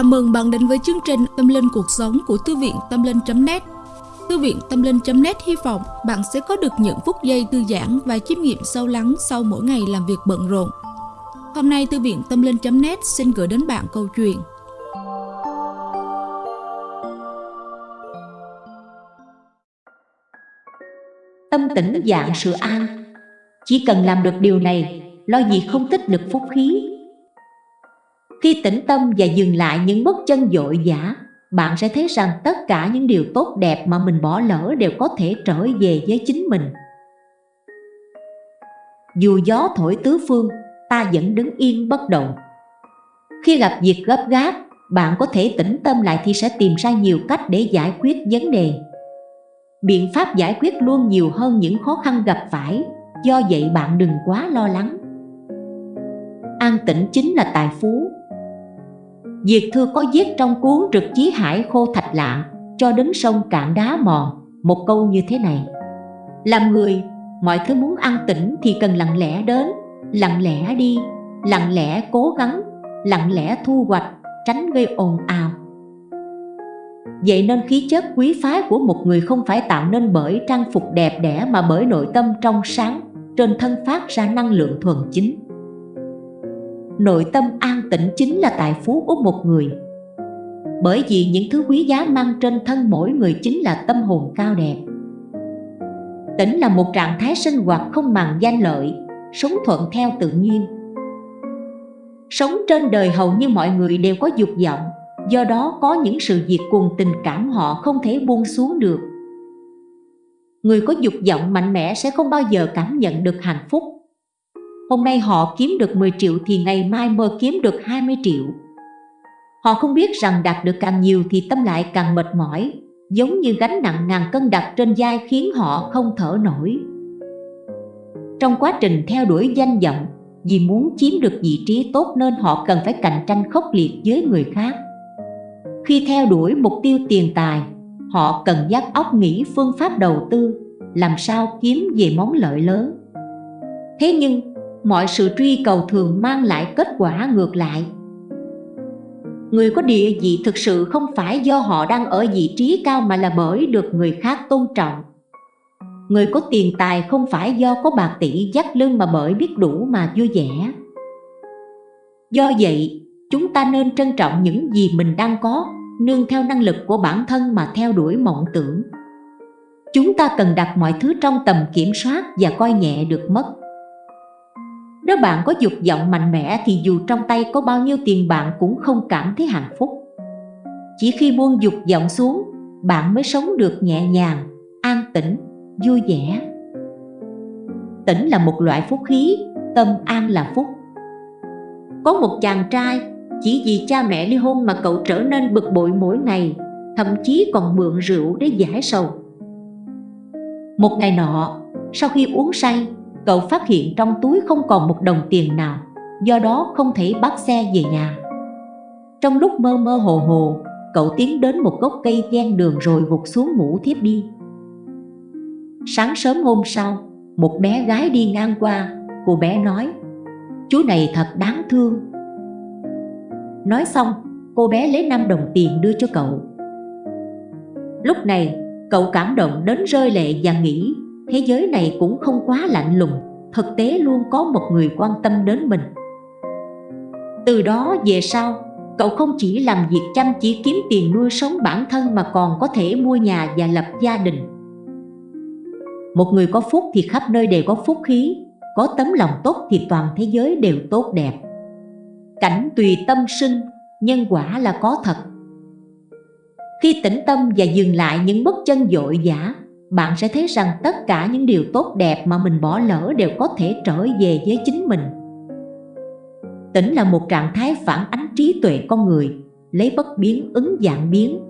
Chào mừng bạn đến với chương trình Tâm Linh Cuộc Sống của Thư viện Tâm Linh.net Thư viện Tâm Linh.net hy vọng bạn sẽ có được những phút giây thư giãn và chiêm nghiệm sâu lắng sau mỗi ngày làm việc bận rộn. Hôm nay Thư viện Tâm Linh.net xin gửi đến bạn câu chuyện. Tâm tĩnh dạng sự an. Chỉ cần làm được điều này, lo gì không tích lực phúc khí khi tĩnh tâm và dừng lại những bước chân dội dã Bạn sẽ thấy rằng tất cả những điều tốt đẹp mà mình bỏ lỡ đều có thể trở về với chính mình. Dù gió thổi tứ phương, ta vẫn đứng yên bất động. Khi gặp việc gấp gáp, bạn có thể tĩnh tâm lại thì sẽ tìm ra nhiều cách để giải quyết vấn đề. Biện pháp giải quyết luôn nhiều hơn những khó khăn gặp phải Do vậy bạn đừng quá lo lắng. An tĩnh chính là tài phú. Diệt Thư có viết trong cuốn Trực Chí Hải Khô Thạch Lạng cho đến sông cạn đá mòn. Một câu như thế này. Làm người, mọi thứ muốn ăn tĩnh thì cần lặng lẽ đến, lặng lẽ đi, lặng lẽ cố gắng, lặng lẽ thu hoạch, tránh gây ồn ào. Vậy nên khí chất quý phái của một người không phải tạo nên bởi trang phục đẹp đẽ mà bởi nội tâm trong sáng, trên thân phát ra năng lượng thuần chính. Nội tâm an tĩnh chính là tài phú của một người. Bởi vì những thứ quý giá mang trên thân mỗi người chính là tâm hồn cao đẹp. Tĩnh là một trạng thái sinh hoạt không màng danh lợi, sống thuận theo tự nhiên. Sống trên đời hầu như mọi người đều có dục vọng, do đó có những sự việc cùng tình cảm họ không thể buông xuống được. Người có dục vọng mạnh mẽ sẽ không bao giờ cảm nhận được hạnh phúc. Hôm nay họ kiếm được 10 triệu thì ngày mai mơ kiếm được 20 triệu. Họ không biết rằng đạt được càng nhiều thì tâm lại càng mệt mỏi, Giống như gánh nặng ngàn cân đặt trên vai khiến họ không thở nổi. Trong quá trình theo đuổi danh vọng, Vì muốn chiếm được vị trí tốt nên họ cần phải cạnh tranh khốc liệt với người khác. Khi theo đuổi mục tiêu tiền tài, Họ cần giác óc nghĩ phương pháp đầu tư, Làm sao kiếm về món lợi lớn. Thế nhưng mọi sự truy cầu thường mang lại kết quả ngược lại. Người có địa vị thực sự không phải do họ đang ở vị trí cao mà là bởi được người khác tôn trọng. Người có tiền tài không phải do có bạc tỷ dắt lưng mà bởi biết đủ mà vui vẻ. Do vậy, chúng ta nên trân trọng những gì mình đang có, nương theo năng lực của bản thân mà theo đuổi mộng tưởng. Chúng ta cần đặt mọi thứ trong tầm kiểm soát và coi nhẹ được mất nếu bạn có dục vọng mạnh mẽ thì dù trong tay có bao nhiêu tiền bạn cũng không cảm thấy hạnh phúc. Chỉ khi buông dục vọng xuống, bạn mới sống được nhẹ nhàng, an tĩnh, vui vẻ. Tĩnh là một loại phúc khí, tâm an là phúc. Có một chàng trai, chỉ vì cha mẹ ly hôn mà cậu trở nên bực bội mỗi ngày Thậm chí còn mượn rượu để giải sầu. Một ngày nọ, sau khi uống say cậu phát hiện trong túi không còn một đồng tiền nào, do đó không thể bắt xe về nhà. Trong lúc mơ mơ hồ hồ, cậu tiến đến một gốc cây ven đường rồi gục xuống ngủ thiếp đi. Sáng sớm hôm sau, một bé gái đi ngang qua, cô bé nói, chú này thật đáng thương. Nói xong, cô bé lấy 5 đồng tiền đưa cho cậu. Lúc này, cậu cảm động đến rơi lệ và nghĩ thế giới này cũng không quá lạnh lùng, thực tế luôn có một người quan tâm đến mình. Từ đó về sau, cậu không chỉ làm việc chăm chỉ kiếm tiền nuôi sống bản thân mà còn có thể mua nhà và lập gia đình. Một người có phúc thì khắp nơi đều có phúc khí, có tấm lòng tốt thì toàn thế giới đều tốt đẹp. Cảnh tùy tâm sinh, nhân quả là có thật. Khi tĩnh tâm và dừng lại những bước chân dội dã bạn sẽ thấy rằng tất cả những điều tốt đẹp mà mình bỏ lỡ đều có thể trở về với chính mình. Tĩnh là một trạng thái phản ánh trí tuệ con người, Lấy bất biến, ứng dạng biến.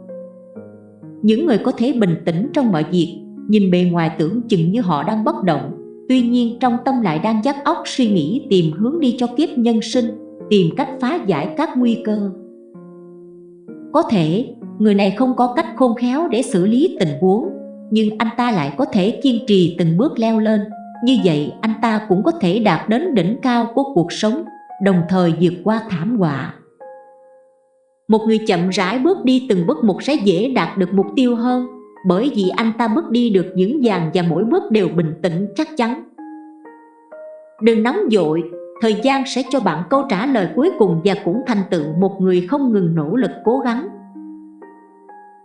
Những người có thể bình tĩnh trong mọi việc, Nhìn bề ngoài tưởng chừng như họ đang bất động. Tuy nhiên, trong tâm lại đang dắt óc suy nghĩ tìm hướng đi cho kiếp nhân sinh, Tìm cách phá giải các nguy cơ. Có thể, người này không có cách khôn khéo để xử lý tình huống nhưng anh ta lại có thể kiên trì từng bước leo lên. Như vậy anh ta cũng có thể đạt đến đỉnh cao của cuộc sống đồng thời vượt qua thảm họa. Một người chậm rãi bước đi từng bước một sẽ dễ đạt được mục tiêu hơn Bởi vì anh ta bước đi được vững vàng và mỗi bước đều bình tĩnh chắc chắn. Đừng nóng dội, thời gian sẽ cho bạn câu trả lời cuối cùng và cũng thành tựu một người không ngừng nỗ lực cố gắng.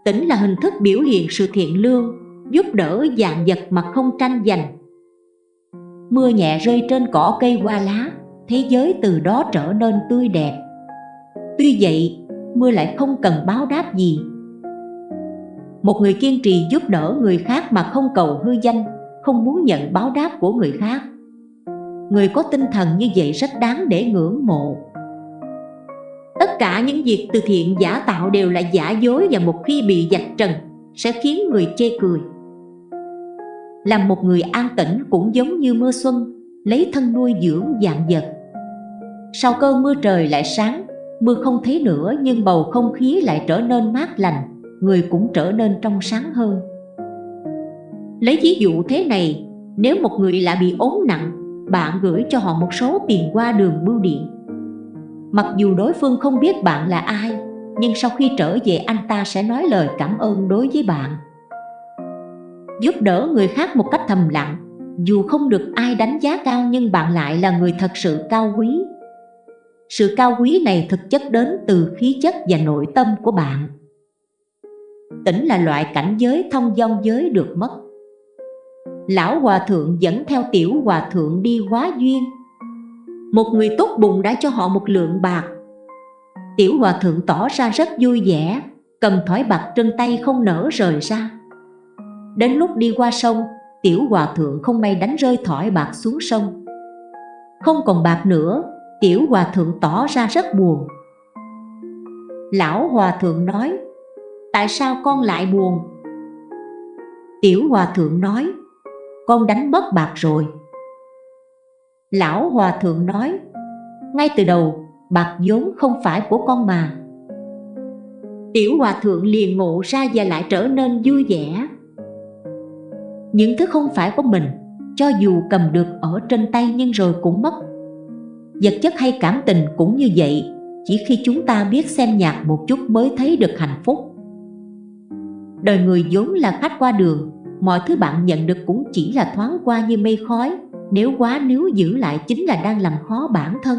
Tỉnh là hình thức biểu hiện sự thiện lương, giúp đỡ dạng vật mà không tranh giành. Mưa nhẹ rơi trên cỏ cây hoa lá, thế giới từ đó trở nên tươi đẹp. Tuy vậy, mưa lại không cần báo đáp gì. Một người kiên trì giúp đỡ người khác mà không cầu hư danh, không muốn nhận báo đáp của người khác. Người có tinh thần như vậy rất đáng để ngưỡng mộ. Tất cả những việc từ thiện giả tạo đều là giả dối và một khi bị dạch trần sẽ khiến người chê cười. Làm một người an tĩnh cũng giống như mưa xuân, lấy thân nuôi dưỡng dạng vật. Sau cơn mưa trời lại sáng, mưa không thấy nữa nhưng bầu không khí lại trở nên mát lành, người cũng trở nên trong sáng hơn. Lấy ví dụ thế này, nếu một người lại bị ốm nặng, bạn gửi cho họ một số tiền qua đường bưu điện. Mặc dù đối phương không biết bạn là ai Nhưng sau khi trở về anh ta sẽ nói lời cảm ơn đối với bạn. Giúp đỡ người khác một cách thầm lặng. Dù không được ai đánh giá cao nhưng bạn lại là người thật sự cao quý. Sự cao quý này thực chất đến từ khí chất và nội tâm của bạn. Tỉnh là loại cảnh giới thông dong giới được mất. Lão Hòa Thượng dẫn theo Tiểu Hòa Thượng đi hóa duyên. Một người tốt bụng đã cho họ một lượng bạc. Tiểu hòa thượng tỏ ra rất vui vẻ, Cầm thỏi bạc trên tay không nở rời ra. Đến lúc đi qua sông, Tiểu hòa thượng không may đánh rơi thỏi bạc xuống sông. Không còn bạc nữa, Tiểu hòa thượng tỏ ra rất buồn. Lão hòa thượng nói, Tại sao con lại buồn? Tiểu hòa thượng nói, Con đánh mất bạc rồi. Lão Hòa Thượng nói, Ngay từ đầu, bạc vốn không phải của con mà. Tiểu Hòa Thượng liền ngộ ra và lại trở nên vui vẻ. Những thứ không phải của mình, Cho dù cầm được ở trên tay nhưng rồi cũng mất. Vật chất hay cảm tình cũng như vậy, Chỉ khi chúng ta biết xem nhạc một chút mới thấy được hạnh phúc. Đời người vốn là khách qua đường, Mọi thứ bạn nhận được cũng chỉ là thoáng qua như mây khói, nếu quá nếu giữ lại chính là đang làm khó bản thân.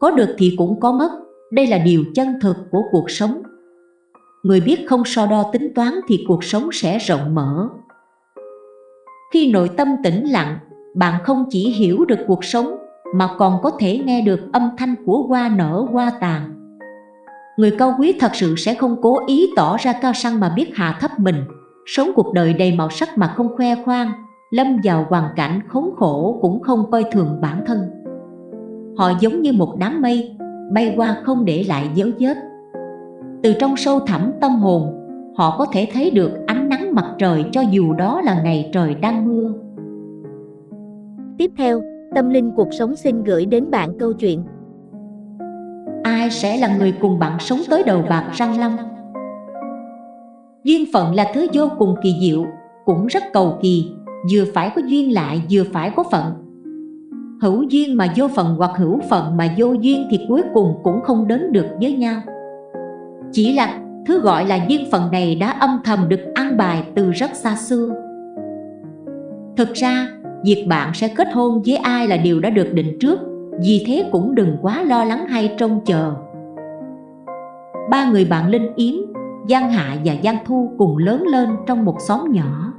Có được thì cũng có mất, Đây là điều chân thực của cuộc sống. Người biết không so đo tính toán thì cuộc sống sẽ rộng mở Khi nội tâm tĩnh lặng Bạn không chỉ hiểu được cuộc sống Mà còn có thể nghe được âm thanh của hoa nở hoa tàn Người cao quý thật sự sẽ không cố ý tỏ ra cao sang mà biết hạ thấp mình Sống cuộc đời đầy màu sắc mà không khoe khoang lâm vào hoàn cảnh khốn khổ cũng không coi thường bản thân. Họ giống như một đám mây, bay qua không để lại dấu vết. Từ trong sâu thẳm tâm hồn, họ có thể thấy được ánh nắng mặt trời cho dù đó là ngày trời đang mưa. Tiếp theo, Tâm Linh Cuộc Sống xin gửi đến bạn câu chuyện Ai sẽ là người cùng bạn sống tới đầu bạc răng long? Duyên phận là thứ vô cùng kỳ diệu, cũng rất cầu kỳ, vừa phải có duyên lại vừa phải có phận hữu duyên mà vô phận hoặc hữu phận mà vô duyên thì cuối cùng cũng không đến được với nhau chỉ là thứ gọi là duyên phận này đã âm thầm được ăn bài từ rất xa xưa. Thực ra việc bạn sẽ kết hôn với ai là điều đã được định trước vì thế cũng đừng quá lo lắng hay trông chờ. Ba người bạn Linh Yến, Giang Hạ và Giang Thu cùng lớn lên trong một xóm nhỏ.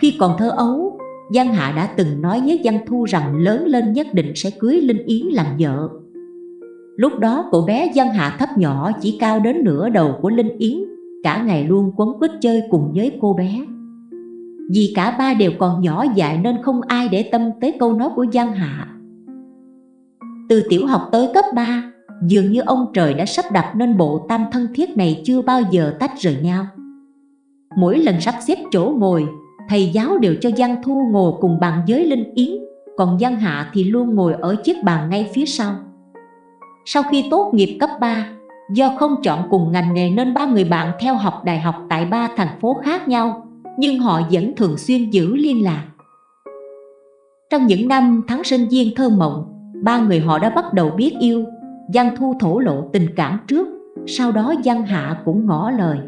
Khi còn thơ ấu, Giang Hạ đã từng nói với Giang Thu rằng lớn lên nhất định sẽ cưới Linh Yến làm vợ. Lúc đó cậu bé Giang Hạ thấp nhỏ chỉ cao đến nửa đầu của Linh Yến, cả ngày luôn quấn quýt chơi cùng với cô bé. Vì cả ba đều còn nhỏ dại nên không ai để tâm tới câu nói của Giang Hạ. Từ tiểu học tới cấp 3, dường như ông trời đã sắp đặt nên bộ tam thân thiết này chưa bao giờ tách rời nhau. Mỗi lần sắp xếp chỗ ngồi, thầy giáo đều cho Giang Thu ngồi cùng bàn với Linh Yến, còn Giang Hạ thì luôn ngồi ở chiếc bàn ngay phía sau. Sau khi tốt nghiệp cấp 3, do không chọn cùng ngành nghề nên ba người bạn theo học đại học tại ba thành phố khác nhau, nhưng họ vẫn thường xuyên giữ liên lạc. Trong những năm tháng sinh viên thơ mộng, ba người họ đã bắt đầu biết yêu, Giang Thu thổ lộ tình cảm trước, sau đó Giang Hạ cũng ngỏ lời.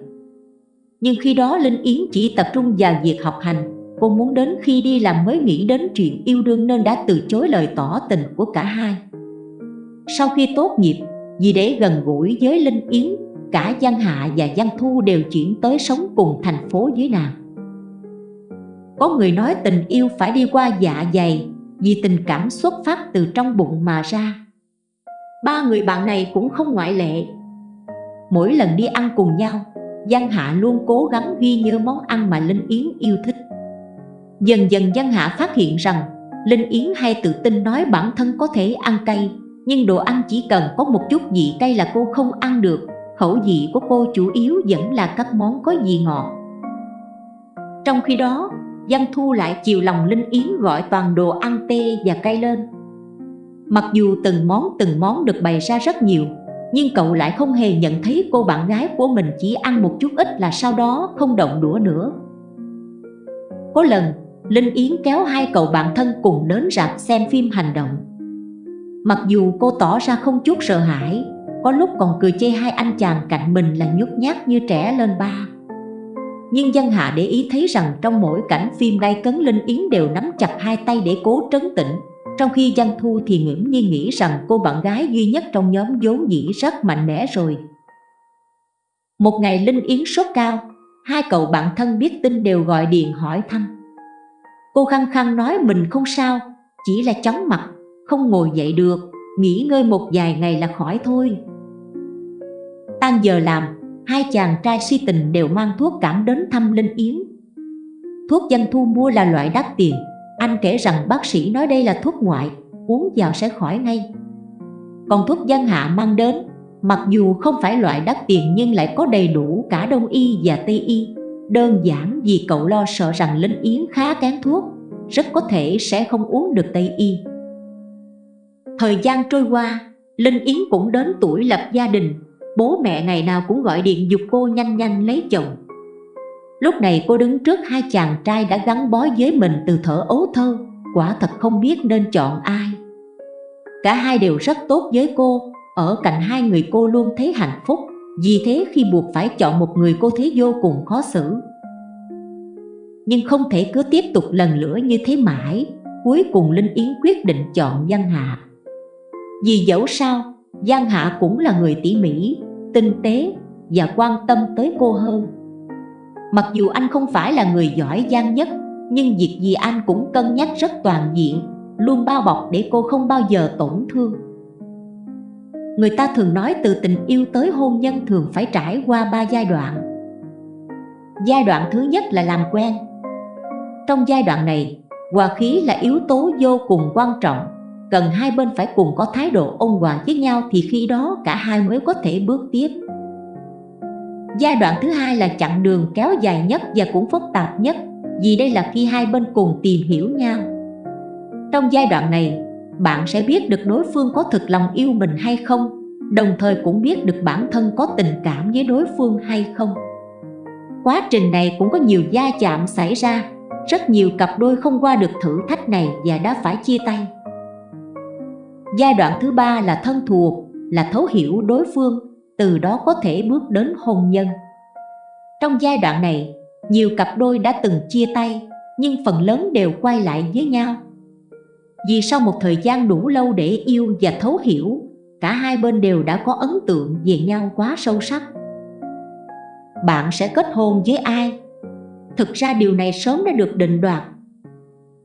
Nhưng khi đó Linh Yến chỉ tập trung vào việc học hành, cô muốn đến khi đi làm mới nghĩ đến chuyện yêu đương nên đã từ chối lời tỏ tình của cả hai. Sau khi tốt nghiệp, vì để gần gũi với Linh Yến, cả Giang Hạ và Giang Thu đều chuyển tới sống cùng thành phố dưới nàng. Có người nói tình yêu phải đi qua dạ dày vì tình cảm xuất phát từ trong bụng mà ra. Ba người bạn này cũng không ngoại lệ. Mỗi lần đi ăn cùng nhau, Giang Hạ luôn cố gắng ghi nhớ món ăn mà Linh Yến yêu thích. Dần dần Giang Hạ phát hiện rằng Linh Yến hay tự tin nói bản thân có thể ăn cay nhưng đồ ăn chỉ cần có một chút vị cay là cô không ăn được. Khẩu vị của cô chủ yếu vẫn là các món có vị ngọt. Trong khi đó, Giang Thu lại chiều lòng Linh Yến gọi toàn đồ ăn tê và cay lên. Mặc dù từng món từng món được bày ra rất nhiều Nhưng cậu lại không hề nhận thấy cô bạn gái của mình chỉ ăn một chút ít là sau đó không động đũa nữa. Có lần Linh Yến kéo hai cậu bạn thân cùng đến rạp xem phim hành động. Mặc dù cô tỏ ra không chút sợ hãi Có lúc còn cười chê hai anh chàng cạnh mình là nhút nhát như trẻ lên ba. Nhưng dân hạ để ý thấy rằng trong mỗi cảnh phim gai cấn Linh Yến đều nắm chặt hai tay để cố trấn tĩnh Trong khi Giang Thu thì ngưỡng nhiên nghĩ rằng cô bạn gái duy nhất trong nhóm vốn dĩ rất mạnh mẽ rồi. Một ngày Linh Yến sốt cao Hai cậu bạn thân biết tin đều gọi điện hỏi thăm. Cô khăng khăng nói mình không sao, chỉ là chóng mặt, không ngồi dậy được, nghỉ ngơi một vài ngày là khỏi thôi. Tan giờ làm, hai chàng trai si tình đều mang thuốc cảm đến thăm Linh Yến. Thuốc dân thu mua là loại đắt tiền, anh kể rằng bác sĩ nói đây là thuốc ngoại, uống vào sẽ khỏi ngay. Còn thuốc dân hạ mang đến, mặc dù không phải loại đắt tiền nhưng lại có đầy đủ cả đông y và tây y, Đơn giản vì cậu lo sợ rằng Linh Yến khá kén thuốc Rất có thể sẽ không uống được Tây Y Thời gian trôi qua, Linh Yến cũng đến tuổi lập gia đình. Bố mẹ ngày nào cũng gọi điện dục cô nhanh nhanh lấy chồng. Lúc này cô đứng trước hai chàng trai đã gắn bó với mình từ thở ấu thơ, Quả thật không biết nên chọn ai. Cả hai đều rất tốt với cô, Ở cạnh hai người cô luôn thấy hạnh phúc, vì thế khi buộc phải chọn một người cô thấy vô cùng khó xử. Nhưng không thể cứ tiếp tục lần nữa như thế mãi, Cuối cùng Linh Yến quyết định chọn Giang Hạ. Vì dẫu sao, Giang Hạ cũng là người tỉ mỉ, tinh tế và quan tâm tới cô hơn. Mặc dù anh không phải là người giỏi giang nhất Nhưng việc gì anh cũng cân nhắc rất toàn diện Luôn bao bọc để cô không bao giờ tổn thương. Người ta thường nói từ tình yêu tới hôn nhân thường phải trải qua ba giai đoạn. Giai đoạn thứ nhất là làm quen. Trong giai đoạn này, hòa khí là yếu tố vô cùng quan trọng. Cần hai bên phải cùng có thái độ ôn hòa với nhau thì khi đó cả hai mới có thể bước tiếp. Giai đoạn thứ hai là chặng đường kéo dài nhất và cũng phức tạp nhất Vì đây là khi hai bên cùng tìm hiểu nhau. Trong giai đoạn này, bạn sẽ biết được đối phương có thực lòng yêu mình hay không đồng thời cũng biết được bản thân có tình cảm với đối phương hay không. Quá trình này cũng có nhiều gia chạm xảy ra rất nhiều cặp đôi không qua được thử thách này và đã phải chia tay giai đoạn thứ ba là thân thuộc, là thấu hiểu đối phương, từ đó có thể bước đến hôn nhân. Trong giai đoạn này, nhiều cặp đôi đã từng chia tay, nhưng phần lớn đều quay lại với nhau. Vì sau một thời gian đủ lâu để yêu và thấu hiểu, cả hai bên đều đã có ấn tượng về nhau quá sâu sắc. Bạn sẽ kết hôn với ai? Thực ra điều này sớm đã được định đoạt.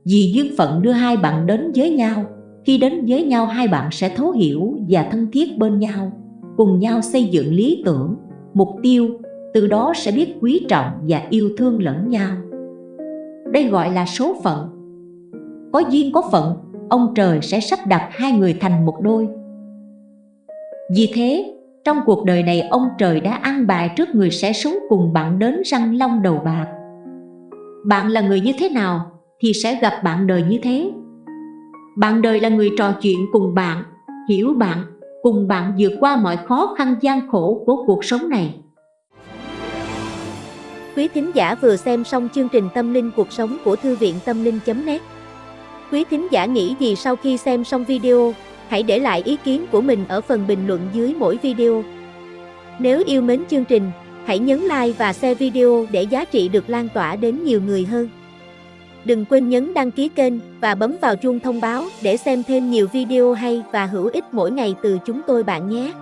Vì duyên phận đưa hai bạn đến với nhau khi đến với nhau hai bạn sẽ thấu hiểu và thân thiết bên nhau cùng nhau xây dựng lý tưởng mục tiêu từ đó sẽ biết quý trọng và yêu thương lẫn nhau đây gọi là số phận có duyên có phận ông trời sẽ sắp đặt hai người thành một đôi vì thế, trong cuộc đời này ông trời đã ăn bài trước người sẽ sống cùng bạn đến răng long đầu bạc. Bạn là người như thế nào thì sẽ gặp bạn đời như thế. Bạn đời là người trò chuyện cùng bạn, hiểu bạn, cùng bạn vượt qua mọi khó khăn gian khổ của cuộc sống này. Quý thính giả vừa xem xong chương trình Tâm linh cuộc sống của Thư viện Tâm linh.net Quý thính giả nghĩ gì sau khi xem xong video? Hãy để lại ý kiến của mình ở phần bình luận dưới mỗi video. Nếu yêu mến chương trình, hãy nhấn like và share video để giá trị được lan tỏa đến nhiều người hơn. Đừng quên nhấn đăng ký kênh và bấm vào chuông thông báo để xem thêm nhiều video hay và hữu ích mỗi ngày từ chúng tôi bạn nhé.